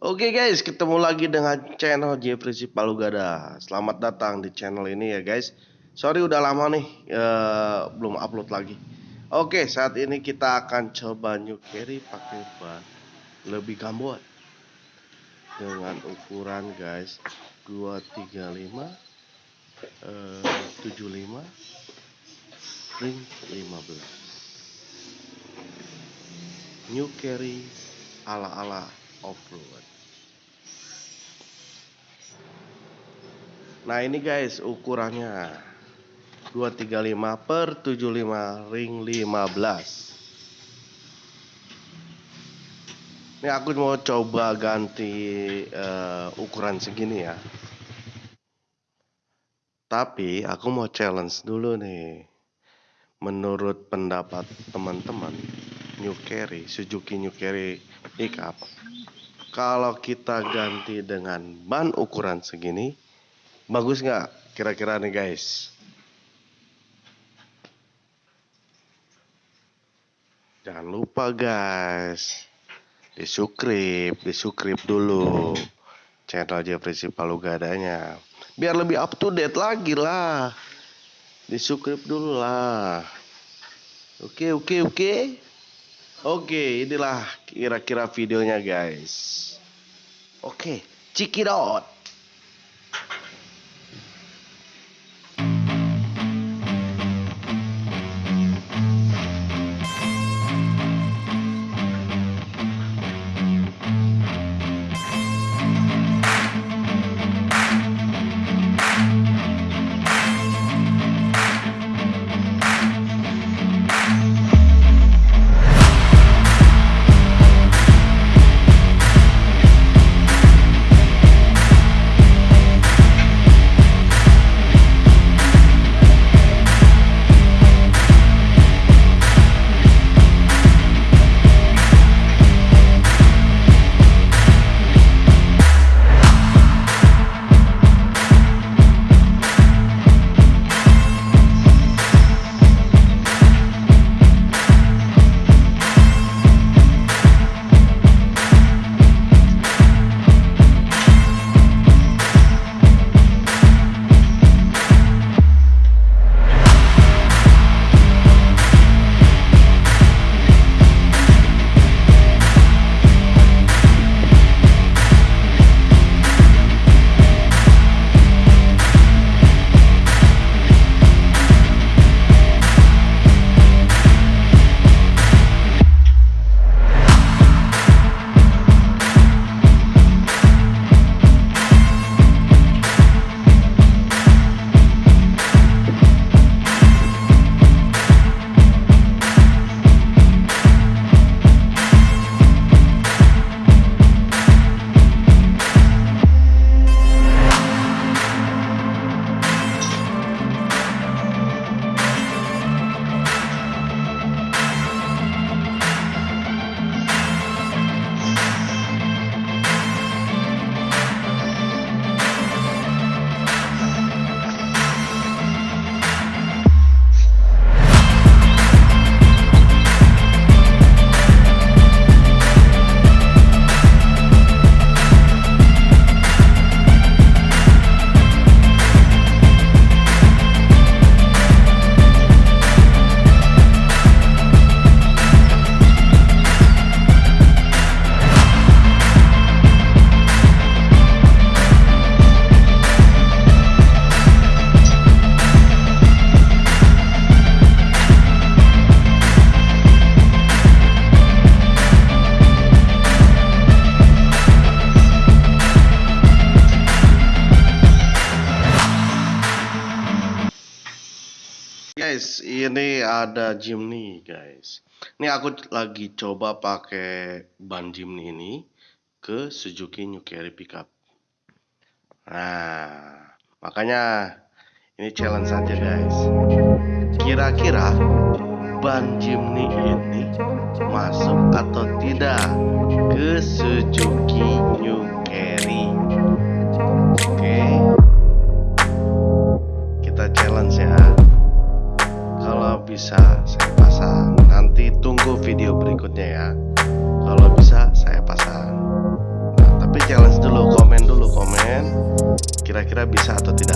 Oke guys, ketemu lagi dengan channel Jeffrey Palugada. Selamat datang di channel ini ya guys. Sorry udah lama nih eh, belum upload lagi. Oke, saat ini kita akan coba new carry pakai ban lebih gambot dengan ukuran guys 235 eh, 75 ring 15 new carry ala-ala off-road. Nah ini guys ukurannya. 235 per 75 ring 15 Ini aku mau coba ganti uh, ukuran segini ya. Tapi aku mau challenge dulu nih. Menurut pendapat teman-teman New Carry, Suzuki New Carry pickup Kalau kita ganti dengan ban ukuran segini Bagus nggak kira-kira nih guys? Jangan lupa guys, di subscribe, di subscribe dulu channel Jeffrey Palugadanya. Biar lebih up to date lagi lah. Di subscribe dulu lah. Oke, oke, oke. Oke, inilah kira-kira videonya guys. Oke, check guys, ini ada Jimny guys. Ini aku lagi coba pakai ban Jimny ini ke Suzuki New Carry Pickup. Nah, makanya ini challenge saja guys. Kira-kira ban Jimny ini masuk atau tidak ke Suzuki ya. Kalau bisa saya pasang. Nah tapi challenge dulu komen dulu komen. Kira-kira bisa atau tidak?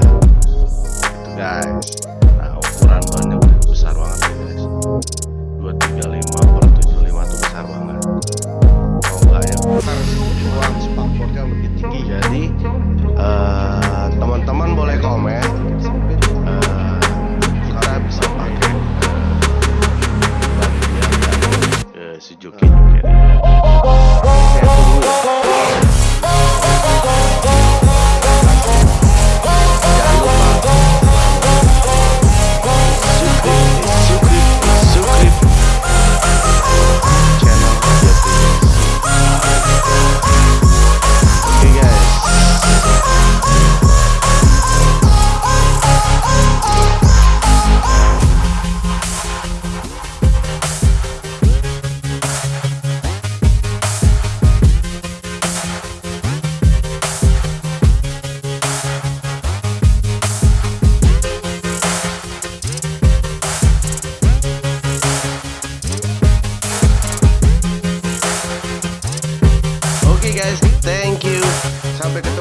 Oke